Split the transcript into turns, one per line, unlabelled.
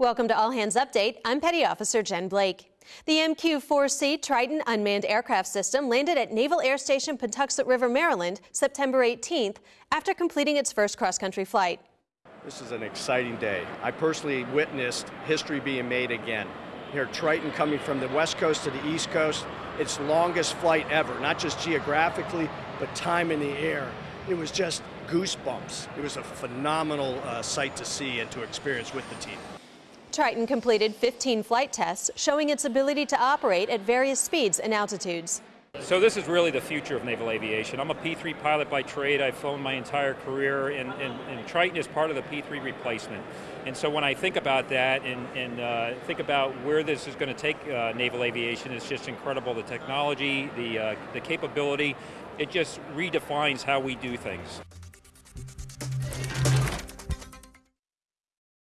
Welcome to All Hands Update. I'm Petty Officer Jen Blake. The MQ-4C Triton unmanned aircraft system landed at Naval Air Station Patuxent River, Maryland, September 18th after completing its first cross-country flight.
This is an exciting day. I personally witnessed history being made again. Here, Triton coming from the west coast to the east coast, its longest flight ever, not just geographically, but time in the air. It was just goosebumps. It was a phenomenal uh, sight to see and to experience with the team.
Triton completed 15 flight tests, showing its ability to operate at various speeds and altitudes.
So this is really the future of naval aviation. I'm a P-3 pilot by trade. I've flown my entire career, and, and, and, Triton is part of the P-3 replacement. And so when I think about that and, and uh, think about where this is going to take uh, naval aviation, it's just incredible. The technology, the, uh, the capability, it just redefines how we do things.